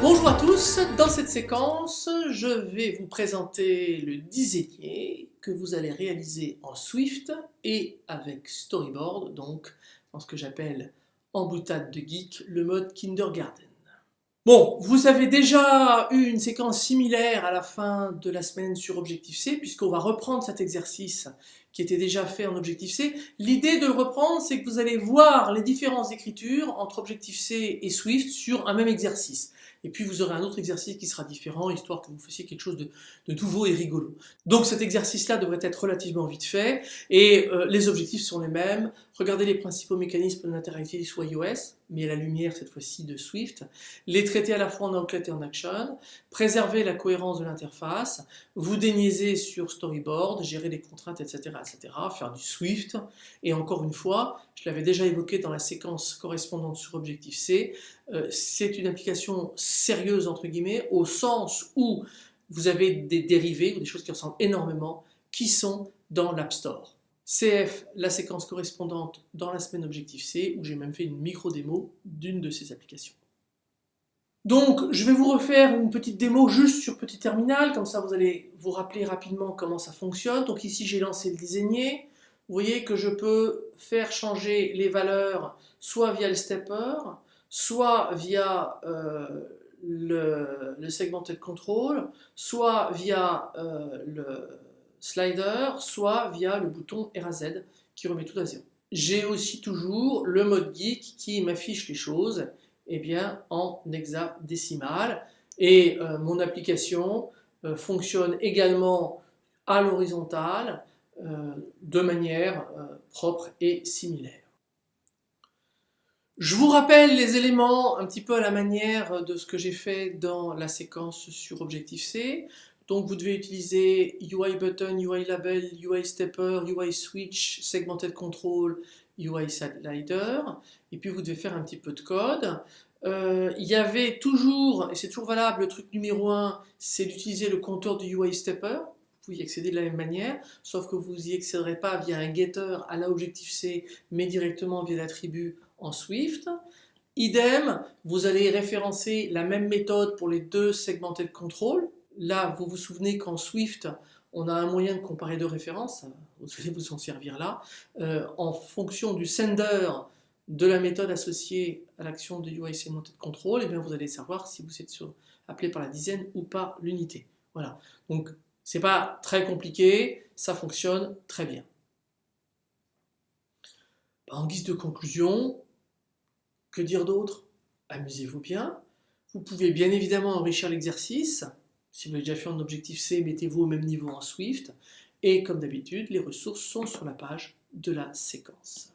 Bonjour à tous, dans cette séquence, je vais vous présenter le dizainier que vous allez réaliser en Swift et avec Storyboard, donc dans ce que j'appelle en boutade de geek, le mode Kindergarten. Bon, vous avez déjà eu une séquence similaire à la fin de la semaine sur Objectif-C, puisqu'on va reprendre cet exercice qui était déjà fait en Objectif-C. L'idée de le reprendre, c'est que vous allez voir les différences d'écriture entre Objectif-C et Swift sur un même exercice. Et puis vous aurez un autre exercice qui sera différent, histoire que vous fassiez quelque chose de, nouveau et rigolo. Donc cet exercice-là devrait être relativement vite fait, et euh, les objectifs sont les mêmes. Regardez les principaux mécanismes de l'interactivité sur iOS, mais à la lumière cette fois-ci de Swift, les traiter à la fois en Outlet et en Action, préserver la cohérence de l'interface, vous déniaiser sur Storyboard, gérer les contraintes, etc., etc., faire du Swift, et encore une fois, je l'avais déjà évoqué dans la séquence correspondante sur Objective-C, euh, c'est une application sérieuse entre guillemets, au sens où vous avez des dérivés, ou des choses qui ressemblent énormément, qui sont dans l'App Store. CF, la séquence correspondante dans la semaine Objective-C, où j'ai même fait une micro-démo d'une de ces applications. Donc, je vais vous refaire une petite démo juste sur Petit Terminal, comme ça vous allez vous rappeler rapidement comment ça fonctionne. Donc ici, j'ai lancé le designer. Vous voyez que je peux faire changer les valeurs soit via le stepper, soit via euh, le, le, segmented control, soit via euh, le slider, soit via le bouton RAZ qui remet tout à zéro. J'ai aussi toujours le mode geek qui m'affiche les choses eh bien, en hexadécimal et euh, mon application euh, fonctionne également à l'horizontale euh, de manière propre et similaire. Je vous rappelle les éléments un petit peu à la manière de ce que j'ai fait dans la séquence sur Objective-C. Donc vous devez utiliser UI Button, UI Label, UI Stepper, UI Switch, Segmented Control, UI Slider, et puis vous devez faire un petit peu de code. Euh, il y avait toujours, et c'est toujours valable, le truc numéro 1, c'est d'utiliser le compteur du UI Stepper, vous pouvez y accéder de la même manière, sauf que vous n'y accéderez pas via un getter à la Objective-C, mais directement via l'attribut en Swift. Idem, vous allez référencer la même méthode pour les deux segmented control, Là, vous vous souvenez qu'en Swift, on a un moyen de comparer deux références, vous allez vous en servir là, euh, en fonction du sender de la méthode associée à l'action de UI Segmented Control, et eh bien vous allez savoir si vous êtes appelé par la dizaine ou par l'unité. Voilà, donc c'est pas très compliqué, ça fonctionne très bien. En guise de conclusion, que dire d'autre? Amusez-vous bien. Vous pouvez bien évidemment enrichir l'exercice, si vous avez déjà fait un objectif C, mettez-vous au même niveau en Swift. Et comme d'habitude, les ressources sont sur la page de la séquence.